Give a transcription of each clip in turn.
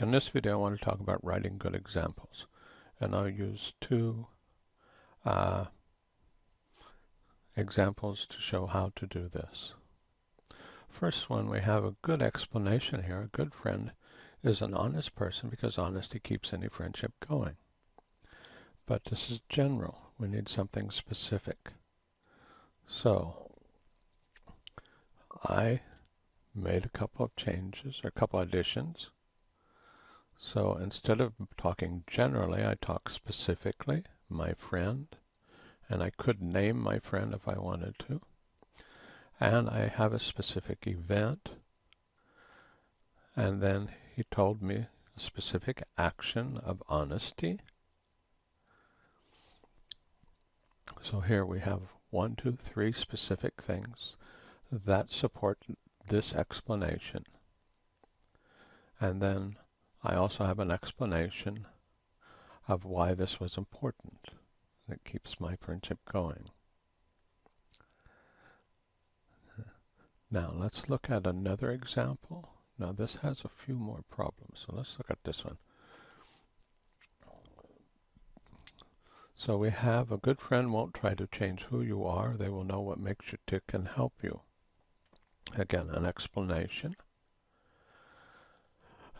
In this video I want to talk about writing good examples and I'll use two uh, examples to show how to do this. First one we have a good explanation here. A good friend is an honest person because honesty keeps any friendship going. But this is general. We need something specific. So I made a couple of changes, or a couple additions so instead of talking generally, I talk specifically, my friend, and I could name my friend if I wanted to. And I have a specific event, and then he told me a specific action of honesty. So here we have one, two, three specific things that support this explanation. And then I also have an explanation of why this was important. It keeps my friendship going. Now let's look at another example. Now this has a few more problems, so let's look at this one. So we have a good friend won't try to change who you are. They will know what makes you tick and help you. Again, an explanation.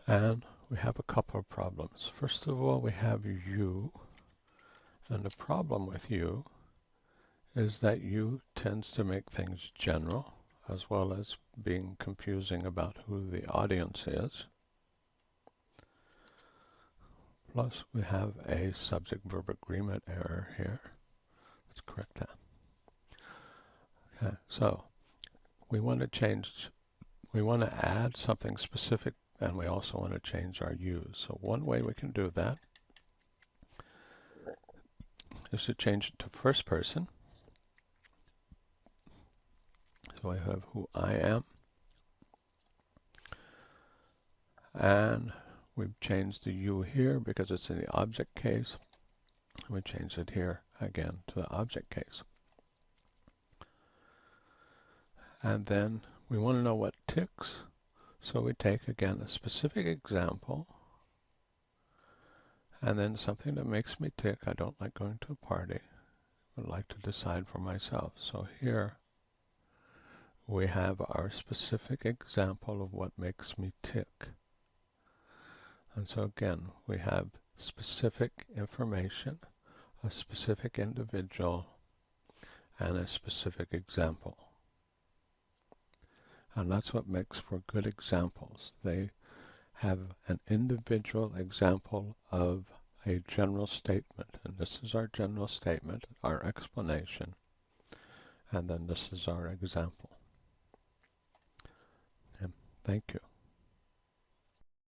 And we have a couple of problems. First of all, we have you, and the problem with you is that you tends to make things general, as well as being confusing about who the audience is. Plus, we have a subject-verb agreement error here. Let's correct that. Okay, so we want to change, we want to add something specific and we also want to change our use. So one way we can do that is to change it to first person. So I have who I am. And we've changed the you here because it's in the object case. We change it here again to the object case. And then we want to know what ticks. So we take again a specific example and then something that makes me tick. I don't like going to a party. I would like to decide for myself. So here we have our specific example of what makes me tick. And so again, we have specific information, a specific individual, and a specific example. And that's what makes for good examples. They have an individual example of a general statement. And this is our general statement, our explanation. And then this is our example. And thank you.